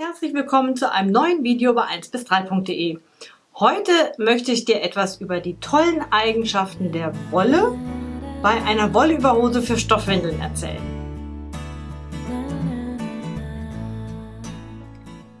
herzlich willkommen zu einem neuen Video bei 1 bis 3.de. Heute möchte ich dir etwas über die tollen Eigenschaften der Wolle bei einer Wollüberhose für Stoffwindeln erzählen.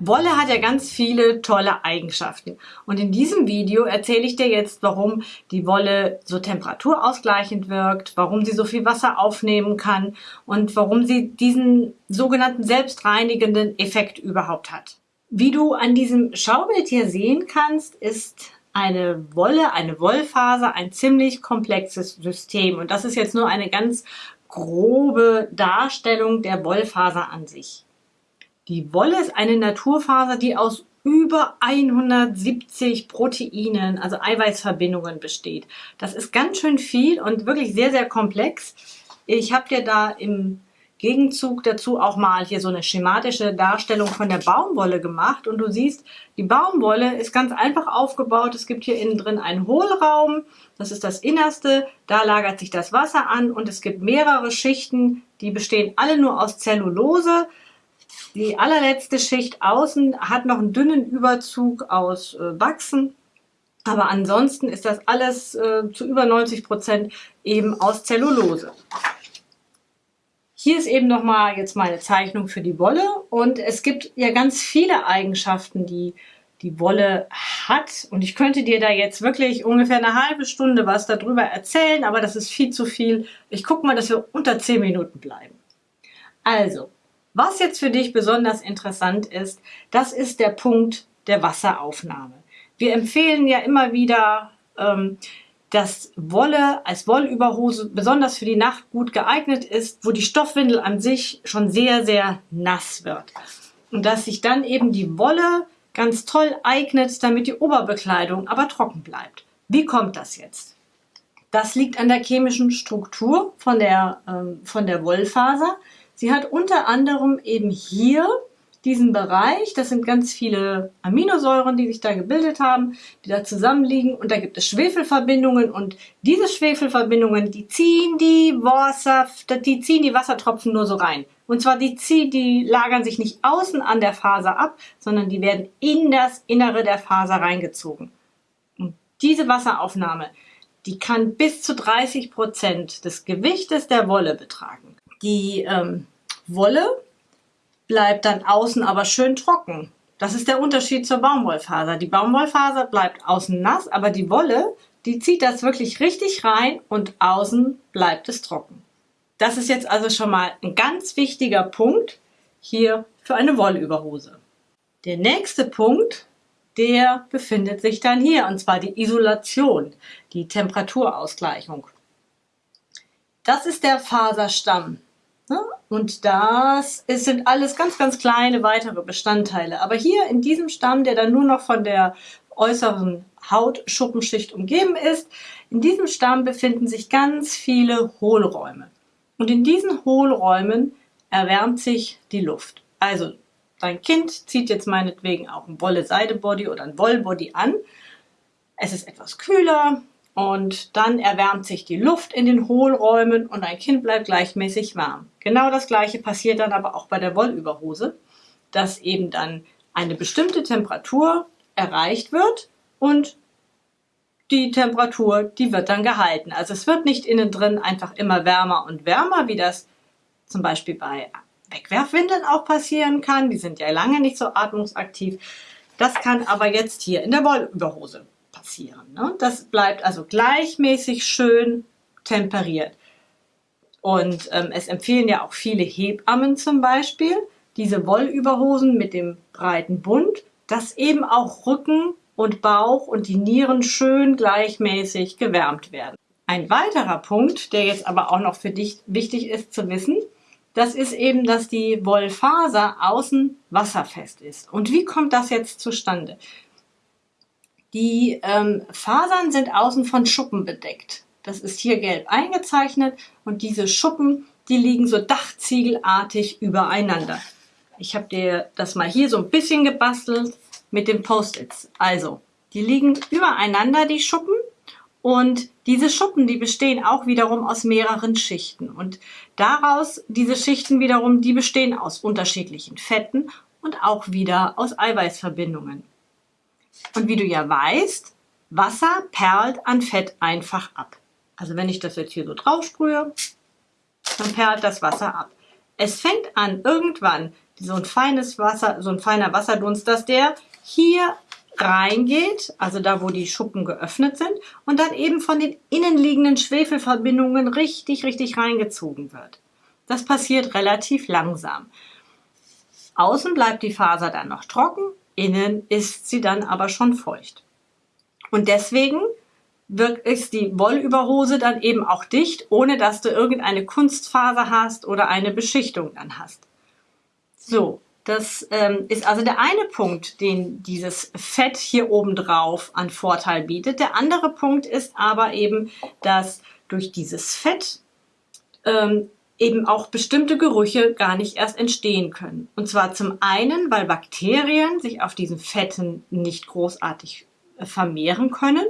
Wolle hat ja ganz viele tolle Eigenschaften und in diesem Video erzähle ich dir jetzt, warum die Wolle so temperaturausgleichend wirkt, warum sie so viel Wasser aufnehmen kann und warum sie diesen sogenannten selbstreinigenden Effekt überhaupt hat. Wie du an diesem Schaubild hier sehen kannst, ist eine Wolle, eine Wollfaser ein ziemlich komplexes System und das ist jetzt nur eine ganz grobe Darstellung der Wollfaser an sich. Die Wolle ist eine Naturfaser, die aus über 170 Proteinen, also Eiweißverbindungen besteht. Das ist ganz schön viel und wirklich sehr, sehr komplex. Ich habe dir da im Gegenzug dazu auch mal hier so eine schematische Darstellung von der Baumwolle gemacht und du siehst, die Baumwolle ist ganz einfach aufgebaut. Es gibt hier innen drin einen Hohlraum, das ist das Innerste, da lagert sich das Wasser an und es gibt mehrere Schichten, die bestehen alle nur aus Zellulose. Die allerletzte Schicht außen hat noch einen dünnen Überzug aus äh, Wachsen. Aber ansonsten ist das alles äh, zu über 90 Prozent eben aus Zellulose. Hier ist eben nochmal jetzt meine Zeichnung für die Wolle und es gibt ja ganz viele Eigenschaften, die die Wolle hat und ich könnte dir da jetzt wirklich ungefähr eine halbe Stunde was darüber erzählen, aber das ist viel zu viel. Ich gucke mal, dass wir unter 10 Minuten bleiben. Also, was jetzt für dich besonders interessant ist, das ist der Punkt der Wasseraufnahme. Wir empfehlen ja immer wieder, ähm, dass Wolle als Wollüberhose besonders für die Nacht gut geeignet ist, wo die Stoffwindel an sich schon sehr, sehr nass wird. Und dass sich dann eben die Wolle ganz toll eignet, damit die Oberbekleidung aber trocken bleibt. Wie kommt das jetzt? Das liegt an der chemischen Struktur von der, ähm, von der Wollfaser. Sie hat unter anderem eben hier diesen Bereich, das sind ganz viele Aminosäuren, die sich da gebildet haben, die da zusammenliegen und da gibt es Schwefelverbindungen und diese Schwefelverbindungen, die ziehen die Wasser, die ziehen die Wassertropfen nur so rein. Und zwar die die lagern sich nicht außen an der Faser ab, sondern die werden in das Innere der Faser reingezogen. Und diese Wasseraufnahme, die kann bis zu 30 Prozent des Gewichtes der Wolle betragen. Die ähm, Wolle bleibt dann außen aber schön trocken. Das ist der Unterschied zur Baumwollfaser. Die Baumwollfaser bleibt außen nass, aber die Wolle, die zieht das wirklich richtig rein und außen bleibt es trocken. Das ist jetzt also schon mal ein ganz wichtiger Punkt hier für eine Wollüberhose. Der nächste Punkt, der befindet sich dann hier, und zwar die Isolation, die Temperaturausgleichung. Das ist der Faserstamm. Ne? Und das sind alles ganz, ganz kleine weitere Bestandteile. Aber hier in diesem Stamm, der dann nur noch von der äußeren Hautschuppenschicht umgeben ist, in diesem Stamm befinden sich ganz viele Hohlräume. Und in diesen Hohlräumen erwärmt sich die Luft. Also dein Kind zieht jetzt meinetwegen auch ein Wolle-Seide-Body oder ein Wollbody an. Es ist etwas kühler, und dann erwärmt sich die Luft in den Hohlräumen und ein Kind bleibt gleichmäßig warm. Genau das gleiche passiert dann aber auch bei der Wollüberhose, dass eben dann eine bestimmte Temperatur erreicht wird und die Temperatur, die wird dann gehalten. Also es wird nicht innen drin einfach immer wärmer und wärmer, wie das zum Beispiel bei Wegwerfwindeln auch passieren kann. Die sind ja lange nicht so atmungsaktiv. Das kann aber jetzt hier in der Wollüberhose passieren. Ne? Das bleibt also gleichmäßig schön temperiert. Und ähm, es empfehlen ja auch viele Hebammen zum Beispiel, diese Wollüberhosen mit dem breiten Bund, dass eben auch Rücken und Bauch und die Nieren schön gleichmäßig gewärmt werden. Ein weiterer Punkt, der jetzt aber auch noch für dich wichtig ist zu wissen, das ist eben, dass die Wollfaser außen wasserfest ist. Und wie kommt das jetzt zustande? Die ähm, Fasern sind außen von Schuppen bedeckt. Das ist hier gelb eingezeichnet und diese Schuppen, die liegen so dachziegelartig übereinander. Ich habe dir das mal hier so ein bisschen gebastelt mit den Post-its. Also, die liegen übereinander, die Schuppen. Und diese Schuppen, die bestehen auch wiederum aus mehreren Schichten. Und daraus, diese Schichten wiederum, die bestehen aus unterschiedlichen Fetten und auch wieder aus Eiweißverbindungen. Und wie du ja weißt, Wasser perlt an Fett einfach ab. Also wenn ich das jetzt hier so drauf sprühe, dann perlt das Wasser ab. Es fängt an irgendwann so ein feines Wasser, so ein feiner Wasserdunst, dass der hier reingeht, also da, wo die Schuppen geöffnet sind, und dann eben von den innenliegenden Schwefelverbindungen richtig, richtig reingezogen wird. Das passiert relativ langsam. Außen bleibt die Faser dann noch trocken, innen ist sie dann aber schon feucht. Und deswegen ist die Wollüberhose dann eben auch dicht, ohne dass du irgendeine Kunstfaser hast oder eine Beschichtung dann hast. So, das ähm, ist also der eine Punkt, den dieses Fett hier oben drauf an Vorteil bietet. Der andere Punkt ist aber eben, dass durch dieses Fett ähm, eben auch bestimmte Gerüche gar nicht erst entstehen können. Und zwar zum einen, weil Bakterien sich auf diesen Fetten nicht großartig äh, vermehren können.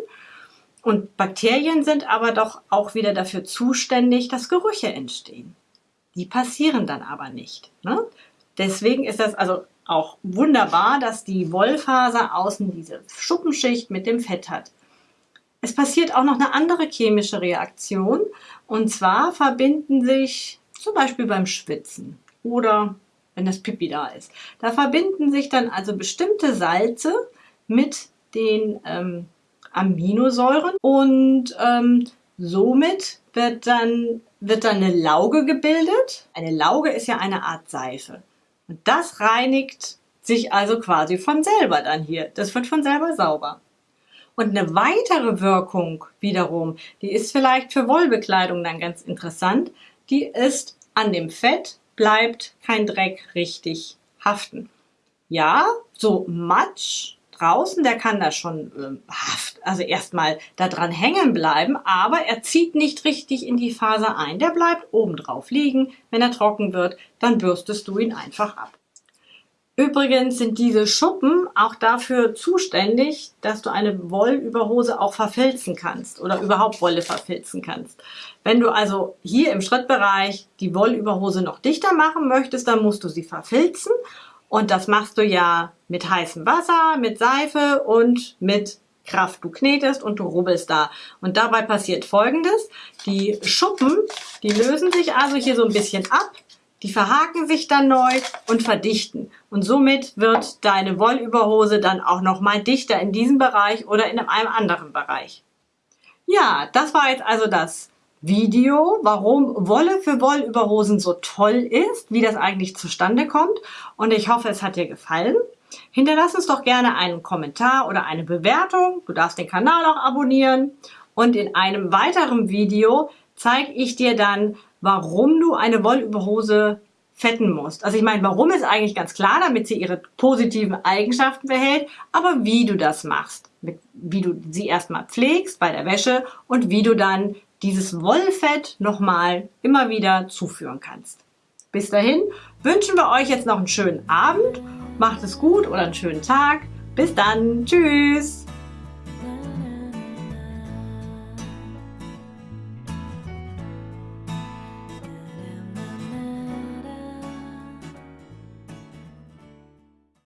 Und Bakterien sind aber doch auch wieder dafür zuständig, dass Gerüche entstehen. Die passieren dann aber nicht. Ne? Deswegen ist das also auch wunderbar, dass die Wollfaser außen diese Schuppenschicht mit dem Fett hat. Es passiert auch noch eine andere chemische Reaktion und zwar verbinden sich zum Beispiel beim Schwitzen oder wenn das Pipi da ist. Da verbinden sich dann also bestimmte Salze mit den ähm, Aminosäuren und ähm, somit wird dann, wird dann eine Lauge gebildet. Eine Lauge ist ja eine Art Seife. Und das reinigt sich also quasi von selber dann hier. Das wird von selber sauber. Und eine weitere Wirkung wiederum, die ist vielleicht für Wollbekleidung dann ganz interessant, die ist an dem Fett bleibt kein Dreck richtig haften. Ja, so Matsch draußen, der kann da schon äh, haft, also erstmal da dran hängen bleiben, aber er zieht nicht richtig in die Faser ein. Der bleibt oben drauf liegen. Wenn er trocken wird, dann bürstest du ihn einfach ab. Übrigens sind diese Schuppen auch dafür zuständig, dass du eine Wollüberhose auch verfilzen kannst oder überhaupt Wolle verfilzen kannst. Wenn du also hier im Schrittbereich die Wollüberhose noch dichter machen möchtest, dann musst du sie verfilzen und das machst du ja mit heißem Wasser, mit Seife und mit Kraft. Du knetest und du rubbelst da. Und dabei passiert folgendes. Die Schuppen, die lösen sich also hier so ein bisschen ab. Die verhaken sich dann neu und verdichten. Und somit wird deine Wollüberhose dann auch nochmal dichter in diesem Bereich oder in einem anderen Bereich. Ja, das war jetzt also das Video, warum Wolle für Wollüberhosen so toll ist, wie das eigentlich zustande kommt. Und ich hoffe, es hat dir gefallen. Hinterlass uns doch gerne einen Kommentar oder eine Bewertung. Du darfst den Kanal auch abonnieren. Und in einem weiteren Video zeige ich dir dann, warum du eine Wollüberhose fetten musst. Also ich meine, warum ist eigentlich ganz klar, damit sie ihre positiven Eigenschaften behält, aber wie du das machst, wie du sie erstmal pflegst bei der Wäsche und wie du dann dieses Wollfett nochmal immer wieder zuführen kannst. Bis dahin wünschen wir euch jetzt noch einen schönen Abend, macht es gut oder einen schönen Tag. Bis dann, tschüss!